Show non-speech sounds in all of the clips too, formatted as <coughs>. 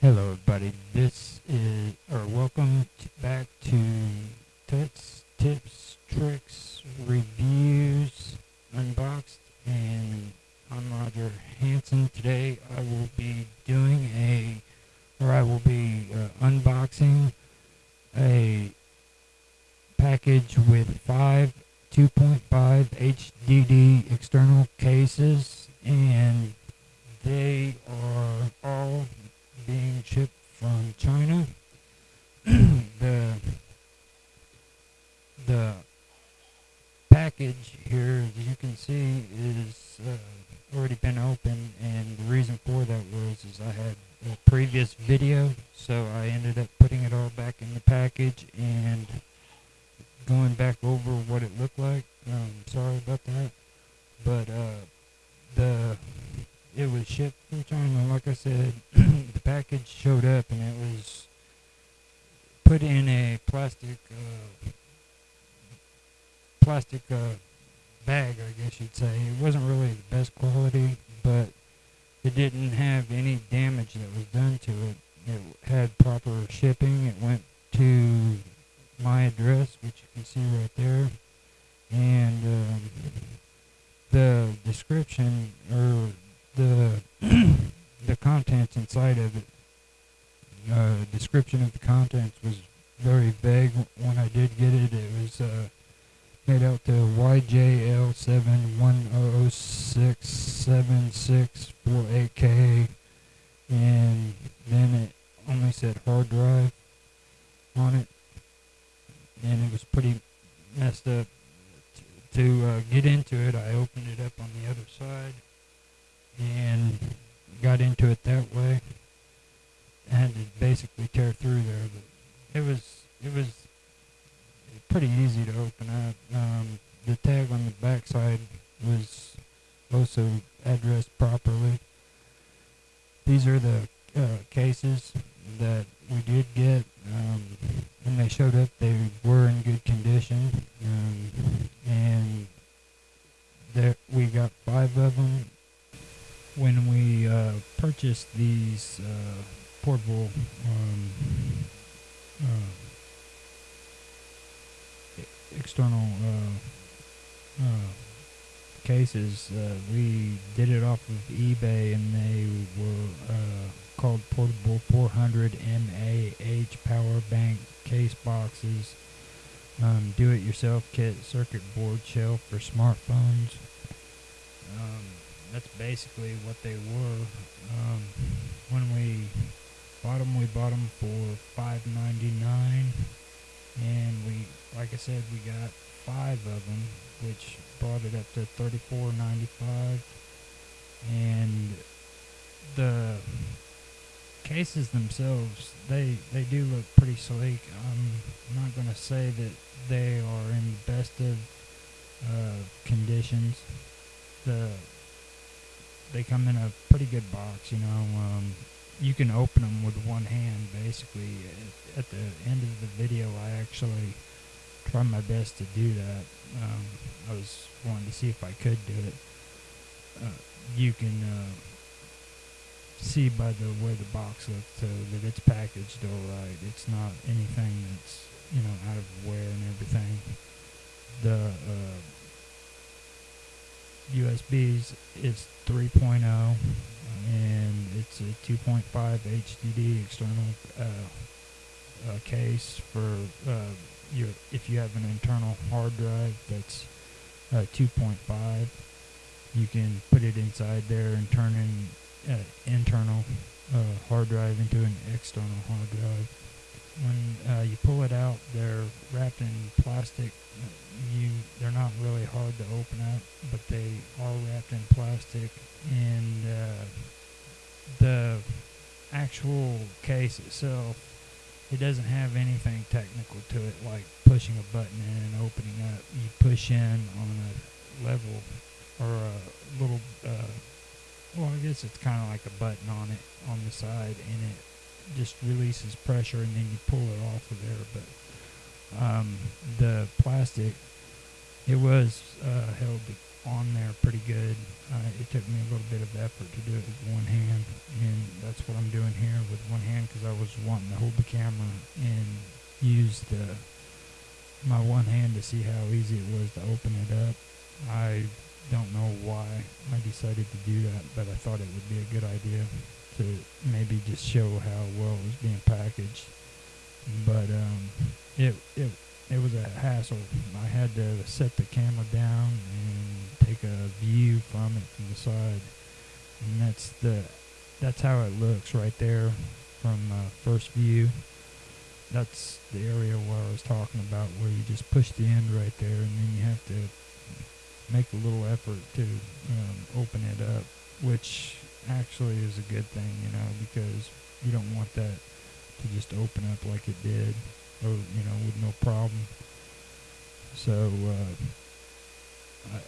Hello, everybody. This is, or welcome t- back to Tuts, Tips, Tricks, Reviews, Unboxed, and I'm Roger Hanson. Today I will be doing a, or I will be uh, unboxing a package with five 2.5 HDD external cases, and they are all being from China. <clears throat> the the package here, as you can see, is uh, already been opened, and the reason for that was is I had a previous video, so I ended up putting it all back in the package and going back over what it looked like. Um, sorry about that, but uh, the it was shipped from China. Like I said, <clears throat> the package showed up and it was put in a plastic uh, plastic uh, bag, I guess you'd say. It wasn't really the best quality, but it didn't have any damage that was done to it. It had proper shipping. It went to my address, which you can see right there, and um, the description or the <clears throat> the contents inside of it. Uh, description of the contents was very vague when I did get it. It was uh, made out to YJL seven one zero six seven six four eight K, and then it only said hard drive on it, and it was pretty messed up. To uh, get into it, I opened it up on the other side and got into it that way. Had to basically tear through there, but it was it was pretty easy to open up. Um, the tag on the backside was also addressed properly. These are the uh, cases that we did get. Um, when they showed up, they were in good condition, um, and there we got five of them when we uh, purchased these uh, portable um, uh, external uh, uh, cases, uh, we did it off of eBay, and they were called portable 400 mAh power bank case boxes. Um, do-it-yourself kit circuit board shelf for smartphones. Um, that's basically what they were. Um, when we bought them, we bought them for five ninety nine, and we, like I said, we got five of them, which brought it up to thirty four ninety five, and the cases themselves, they they do look pretty sleek. I'm not gonna say that they are in the best of uh, conditions. The they come in a pretty good box. You know, um, you can open them with one hand. Basically, at, at, the end of the video, I actually tried my best to do that. Um, I was wanting to see if I could do it. Uh, you can uh, see by the way the box looks uh, that it's packaged all right. It's not anything that's you know out of wear and everything. The uh, USBs is 3.0 and it's a 2.5 HDD external uh, uh, case for uh, your if you have an internal hard drive that's uh, 2.5 you can put it inside there and turn an uh, internal uh, hard drive into an external hard drive when you pull it out they're wrapped in plastic you they're not really hard to open up, but they are wrapped in plastic, and uh, the actual case itself it doesn't have anything technical to it like pushing a button in and opening up. You push in on a level or a little, uh, well, I guess it's kind of like a button on it on the side, and it just releases pressure, and then you pull it off of there. But um, the plastic it was uh, held on there pretty good. Uh, it took me a little bit of effort to do it with one hand, and that's what I'm doing here with one hand because I was wanting to hold the camera and use the my one hand to see how easy it was to open it up. I don't know why I decided to do that, but I thought it would be a good idea to maybe just show how well it was being packaged. But um, it it it was a hassle. I had to set the camera down and take a view from it from the side, and that's the that's how it looks right there from uh, first view. That's the area where I was talking about, where you just push the end right there, and then you have to make a little effort to um, open it up, which actually is a good thing, you know, because you don't want that to just open up like it did or you know with no problem. So uh,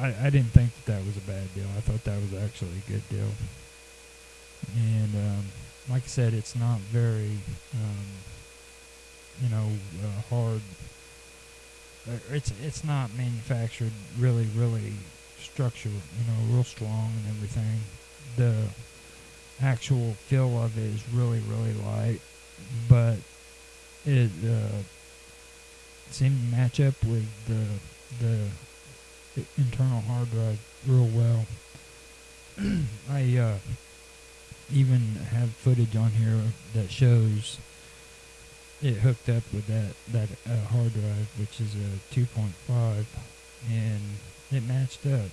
I I didn't think that that was a bad deal. I thought that was actually a good deal. And um, like I said, it's not very um, you know uh, hard. It's it's not manufactured really really structured, you know, real strong and everything. The actual feel of it is really really light, but it uh, seemed to match up with the the internal hard drive real well. <clears throat> I uh, even have footage on here that shows it hooked up with that that uh, hard drive, which is a 2.5, and it matched up.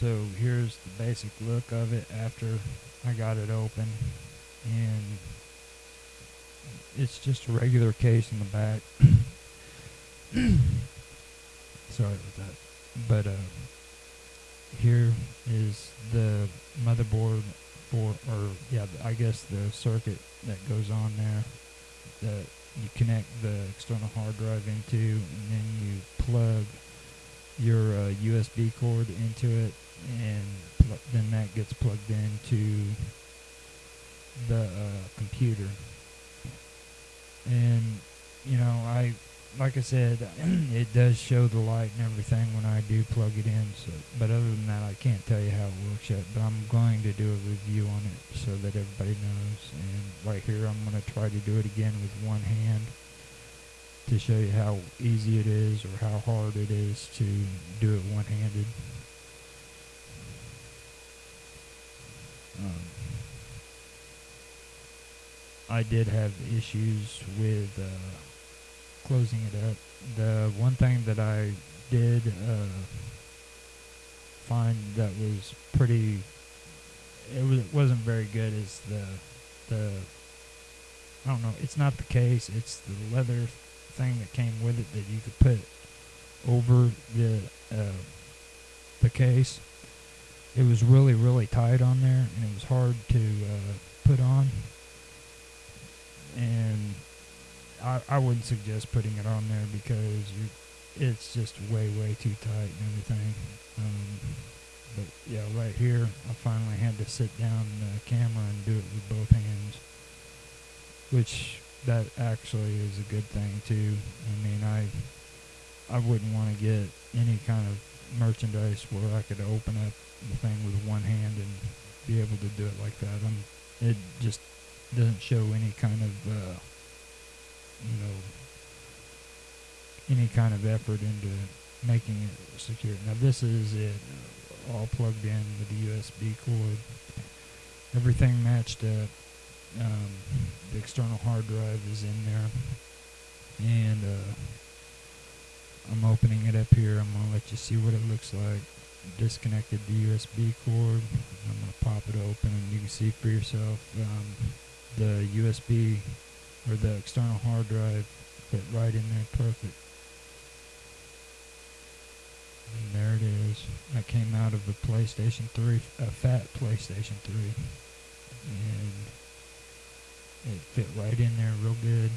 So here's the basic look of it after I got it open, and it's just a regular case in the back. <coughs> Sorry about that. But uh, here is the motherboard for, or yeah, I guess the circuit that goes on there that you connect the external hard drive into, and then you plug your uh, USB cord into it, and pl- then that gets plugged into the uh, computer. And you know I like I said <clears throat> it does show the light and everything when I do plug it in so but other than that I can't tell you how it works yet but I'm going to do a review on it so that everybody knows. And right here I'm going to try to do it again with one hand to show you how easy it is or how hard it is to do it one-handed I did have issues with uh, closing it up. The one thing that I did uh, find that was pretty, it, was, it wasn't very good is the the I don't know. It's not the case. It's the leather thing that came with it that you could put over the uh, the case. It was really really tight on there, and it was hard to uh, put on and I, I wouldn't suggest putting it on there because it's just way way too tight and everything. Um, but yeah, right here I finally had to sit down the camera and do it with both hands, which that actually is a good thing too. I mean, I I wouldn't want to get any kind of merchandise where I could open up the thing with one hand and be able to do it like that. I'm, it just doesn't show any kind of uh, you know any kind of effort into making it secure. Now this is it all plugged in with the USB cord. Everything matched up. Um, the external hard drive is in there, and uh, I'm opening it up here. I'm gonna let you see what it looks like. Disconnected the USB cord. I'm gonna pop it open, and you can see for yourself. Um, the USB or the external hard drive fit right in there perfect. And there it is. That came out of the PlayStation 3, a fat PlayStation 3. And it fit right in there real good.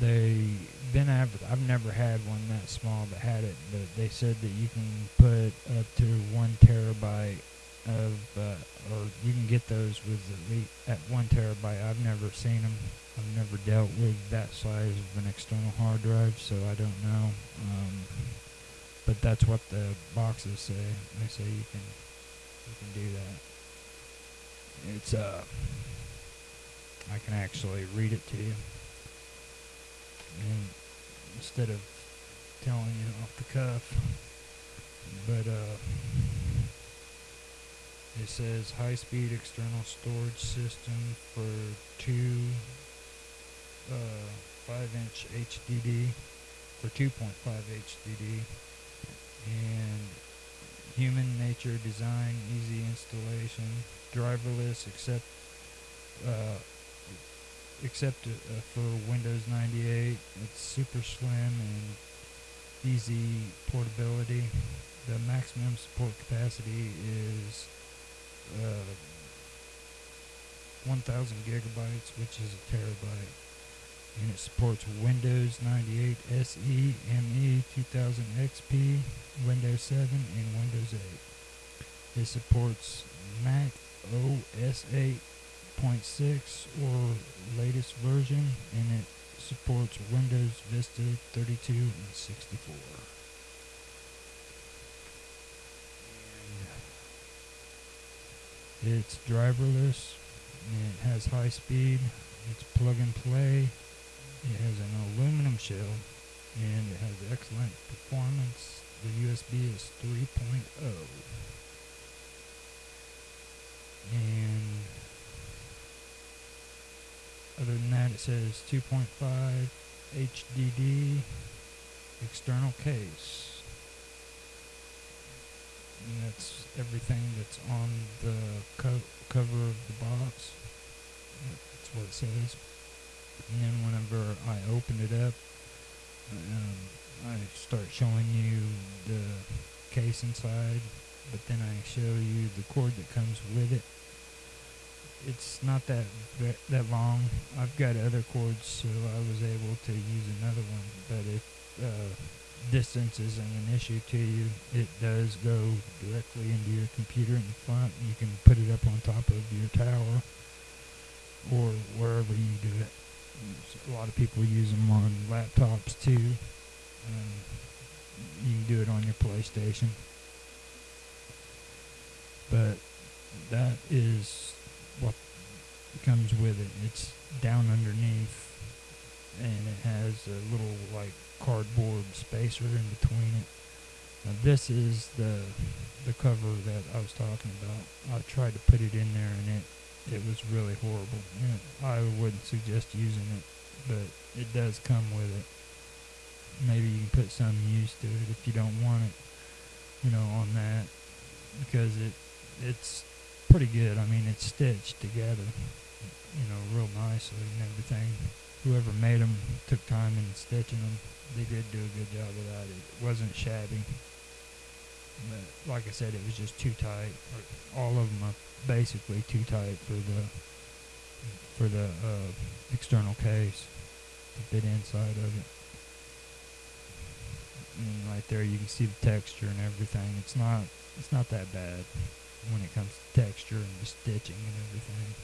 they been adver- I've never had one that small that had it, but they said that you can put up to one terabyte of, uh, or you can get those with at least at one terabyte. I've never seen them. I've never dealt with that size of an external hard drive, so I don't know. Um, but that's what the boxes say. They say you can you can do that. It's uh, I can actually read it to you, and instead of telling you off the cuff. But uh, it says high-speed external storage system for two uh, 5-inch HDD for 2.5 HDD and human nature design, easy installation, driverless except uh, except uh, for Windows 98. It's super slim and easy portability. The maximum support capacity is uh, 1000 gigabytes, which is a terabyte. And it supports Windows 98 SE, ME, 2000 XP, Windows 7, and Windows 8. It supports Mac OS 8.6 or latest version, and it supports Windows Vista 32 and 64. And it's driverless, it has high speed, it's plug and play, it has an aluminum shell, and it has excellent performance. The USB is 3.0. And other than that, it says 2.5 HDD external case. And that's everything that's on the co- cover of the box. That's what it says. And then whenever I open it up, um, I start showing you the case inside, but then I show you the cord that comes with it it's not that that long. I've got other cords, so I was able to use another one. But if uh, distance isn't an issue to you, it does go directly into your computer in the front. You can put it up on top of your tower or wherever you do it. a lot of people use them on laptops too. Um, you can do it on your PlayStation. But that is what comes with it. It's down underneath, and it has a little like cardboard spacer in between it. Now this is the the cover that I was talking about. I tried to put it in there, and it it was really horrible. And I wouldn't suggest using it, but it does come with it. Maybe you can put some use to it if you don't want it, you know, on that because it it's pretty good. I mean, it's stitched together, you know, real nicely and everything. Whoever made them took time in stitching them. They did do a good job of that. It wasn't shabby. But like I said, it was just too tight. All of them are basically too tight for the for the uh, external case to fit inside of it. And right there, you can see the texture and everything. It's not it's not that bad when it comes to texture and the stitching and everything.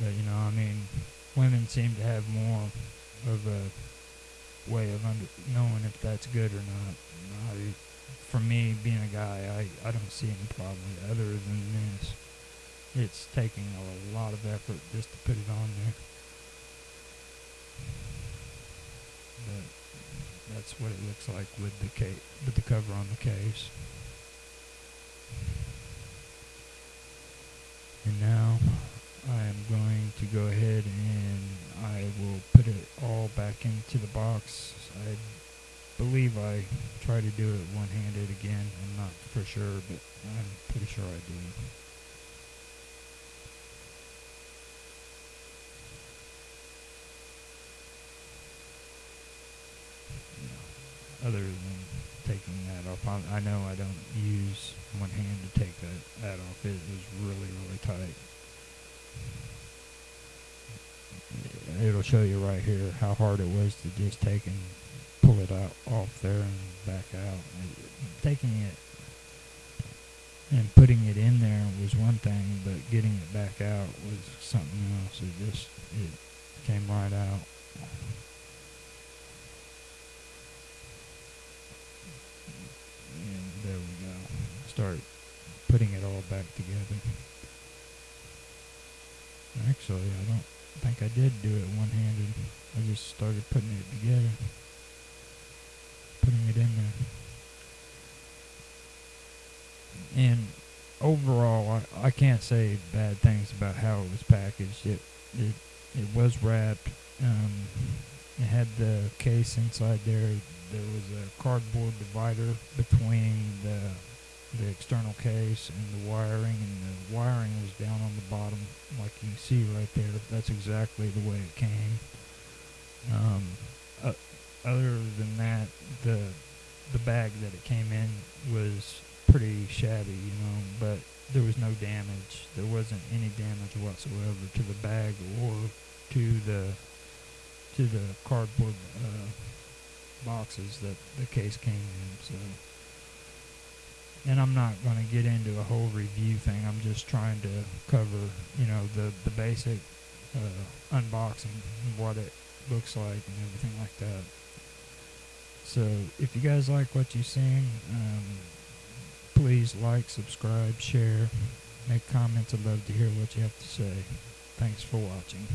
But you know, I mean, women seem to have more of a way of under knowing if that's good or not. I, for me, being a guy, I, I don't see any problem other than this. It's taking a lot of effort just to put it on there. But that's what it looks like with the case, with the cover on the case. And now I am going to go ahead and will put it all back into the box. I believe I try to do it one-handed again. I'm not for sure, but I'm pretty sure I do. other than taking that off. I, know I don't use one hand to take that, that off. It was really, really tight. It'll show you right here how hard it was to just take and pull it out off there and back out. taking it and putting it in there was one thing, but getting it back out was something else. It just it came right out. And there we go. Start putting it all back together. Actually, I don't think I did do it one-handed. I just started putting it together, putting it in there. And overall, I, I can't say bad things about how it was packaged. It it it was wrapped. Um, it had the case inside there. There was a cardboard divider between the the external case and the wiring, and the wiring was down on the bottom, like you see right there. That's exactly the way it came. Um, uh, other than that, the the bag that it came in was pretty shabby, you know, but there was no damage. There wasn't any damage whatsoever to the bag or to the to the cardboard uh, boxes that the case came in. So, and I'm not going to get into a whole review thing. I'm just trying to cover, you know, the the basic uh, unboxing what it looks like and everything like that. So, if you guys like what you've seen, um, please like, subscribe, share, make comments. I'd love to hear what you have to say. Thanks for watching.